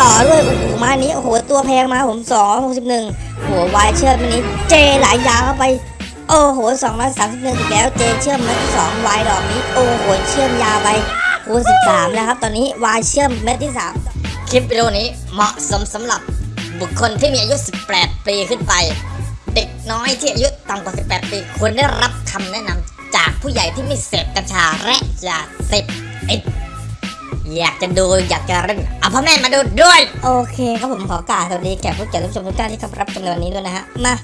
ต่อด้วยโอ้มานี้โอ้โหตัวแพงมาผมสองหกสิบหนึ่งหัววายเชื่อมมานี้เจหลายยาเข้าไปโอ้โหสองร้อยสามสิบหนึ่งอีกแล้วเจเชื่อมมาสองวายดอกนี้โอ้โหเชื่อมยาวไปคูณสิบสามแล้วครับ ตอนนี้วายเชื่อมเม็ดที่สามคลิปวิดีโอนี้เหมาะสมสำหรับบุคคลที่มีอายุ 18 ปีขึ้นไป เด็กน้อยที่อายุต่ำกว่า 18 ปีควรได้รับคำแนะนำจากผู้ใหญ่ที่ไม่เสพกัญชาและยาเสพติด อยากจะดูอยากจะเล่นเอาพ่อแม่มาดูด้วย โอเคครับผมขอกราบสวัสดีแขกผู้เกียรติผู้ชมทุกท่านที่เข้ารับชมในวันนี้ด้วยนะฮะมา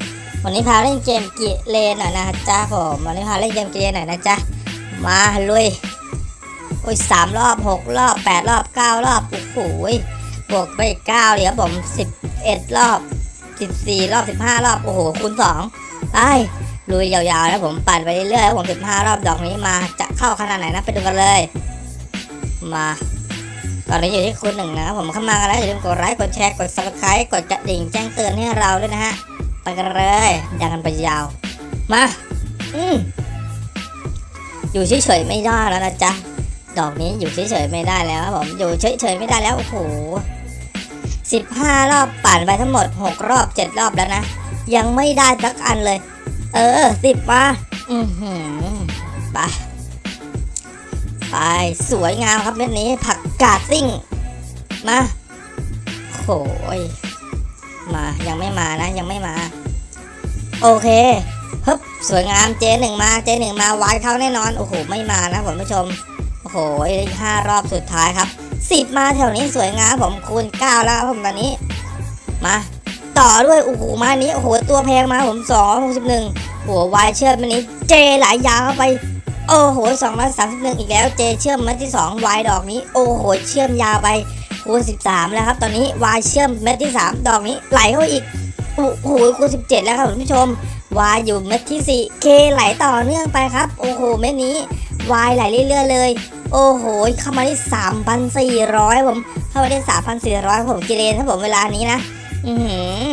วันนี้พาเล่นเกมกิเลนหน่อยนะจ๊ะผมวันนี้พาเล่นเกมกิเลนหน่อยนะจ๊ะมาลุยโอ้ยสามรอบหกรอบแปดรอบเก้ารอบโอ้โหบวกไปอีกเก้าเดี๋ยวผมสิบเอ็ดรอบสิบสี่รอบสิบห้ารอบโอ้โหคูณสองไปลุยยาวๆนะผมปั่นไปเรื่อยๆผมสิบห้ารอบดอกนี้มาจะเข้าขนาดไหนนะไปดูกันเลย มา ตอนนี้อยู่ที่คุณหนึ่งนะครับผมเข้ามากันแล้วอย่าลืมกดไลค์กดแชร์กด subscribe กดกระดิ่งแจ้งเตือนให้เราด้วยนะฮะไปกันเลยดังกันไปยาว มาอืมอยู่เฉยๆไม่ได้แล้วนะจ๊ะดอกนี้อยู่เฉยๆไม่ได้แล้วครับผมอยู่เฉยๆไม่ได้แล้วโอ้โหสิบห้ารอบปั่นไปทั้งหมดหกรอบเจ็ดรอบแล้วนะยังไม่ได้สักอันเลย เออสิบมาอือหือไป สวยงามครับเม็ดนี้ผักกาดซิ่ง มาโหยมายังไม่มานะยังไม่มา โอเคฮึบสวยงามเจหนึ่งมาเจหนึ่งมาวายเข้าแน่นอนโอ้โหไม่มานะผมผู้ชมโอ้โหห้ารอบสุดท้ายครับสิบมาแถวนี้สวยงามผมคูณเก้าแล้วผมตอนนี้ มา ต่อด้วยโอ้โหมานี้โอ้โหตัวแพงมาผมสองหกสิบหนึ่งหัววายเชือมมันนี้เจหลายยางเข้าไป โอ้โหสองร้อยสามสิบหนึ่งอีกแล้ว เจเชื่อมเม็ดที่สองวายดอกนี้ โอ้โห เชื่อมยาวไปคูณสิบสามแล้วครับตอนนี้วายเชื่อมเม็ดที่สามดอกนี้ไหลเข้าอีกโอ้โหคูณสิบเจ็ดแล้วครับคุณผู้ชมวายอยู่เม็ดที่สี่เคไหลต่อเนื่องไปครับ โอ้โหเม็ดนี้วายไหลเรื่อยๆเลย โอ้โห เข้ามาที่สามพันสี่ร้อยผมเข้ามาได้สามพันสี่ร้อยผมกิเลนครับผมเวลานี้นะ อือหือ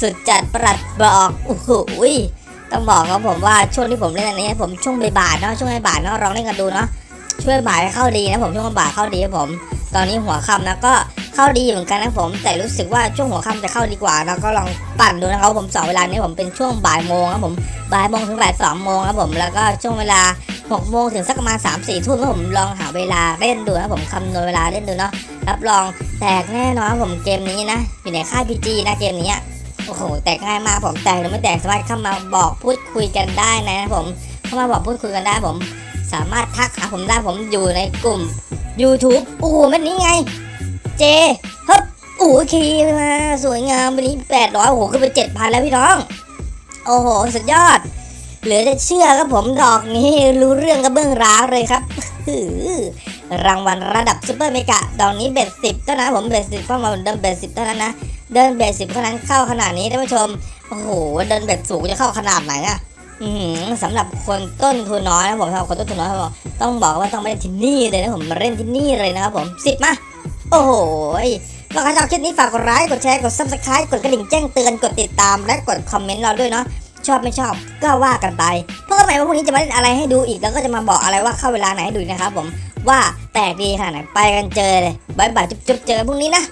สุดจัดประหลัดบอกโอ้โห ต้องบอกครับผมว่าช่วงที่ผมเล่นอันนี้ผมช่วงบ่ายๆเนาะช่วงบ่ายๆเนาะลองเล่นกันดูเนาะช่วงบ่ายเข้าดีนะผมช่วงบ่ายเข้าดีครับผม ตอนนี้หัวค่ำนะก็เข้าดีเหมือนกันนะผม แต่รู้สึกว่าช่วงหัวค่ำจะเข้าดีกว่านะก็ลองปั่นดูนะครับผมสองเวลานี้ผมเป็นช่วงบ่ายโมงครับผมบ่ายโมงถึงบ่ายสองโมงครับผมแล้วก็ช่วงเวลาหกโมงถึงสักประมาณสามสี่ทุ่มผมลองหาเวลาเล่นดูนะผมคำนวณเวลาเล่นดูเนาะรับรองแตกแน่นอนผมเกมนี้นะอยู่ในค่ายพีจีนะเกมนี้ โอ้โห แตกง่ายมากผมแตกหรือไม่แตกสามารถเข้ามาบอกพูดคุยกันได้นะผม เข้ามาบอกพูดคุยกันได้ผม สามารถทักหาผมได้ผมอยู่ในกลุ่ม YouTube โอ้โหมันนี้ไง เจฮึบโอ้โหคีมาสวยงามวันนี้แปดร้อยโอ้โหขึ้นไปเจ็ดพันแล้วพี่น้อง โอ้โห สุดยอด เหลือจะเชื่อครับผมดอกนี้รู้เรื่องกับเบื้องร้าวเลยครับรางวัลระดับ super mega ดอกนี้ bet สิบเท่านั้นผม bet สิบเพราะมาเดิน bet สิบเท่านั้นนะ เดิน bet สิบเท่านั้นเข้าขนาดนี้ท่านผู้ชม โอ้โห เดิน bet สูงจะเข้าขนาดไหนอะสำหรับคนต้นทุนน้อยนะผมสำหรับคนต้นทุนน้อยผมต้องบอกว่าต้องมาเล่นที่นี่เลยนะผมมาเล่นที่นี่เลยนะครับผมสิบมา โอ้โหก็ใครชอบคลิปนี้ฝากกดไลค์กดแชร์กด subscribe กดกระดิ่งแจ้งเตือนกดติดตามและกดคอมเมนต์เราด้วยเนาะชอบไม่ชอบก็ว่ากันไปเพราะว่าหมายว่าพรุ่งนี้จะมาเล่นอะไรให้ดูอีกแล้วก็จะมาบอกอะไรว่าเข้าเวลาไหนให้ดูนะครับผมว่าแตกดีขนาดไหนไปกันเจอเลย bye bye จุ๊บๆเจอพรุ่งนี้นะ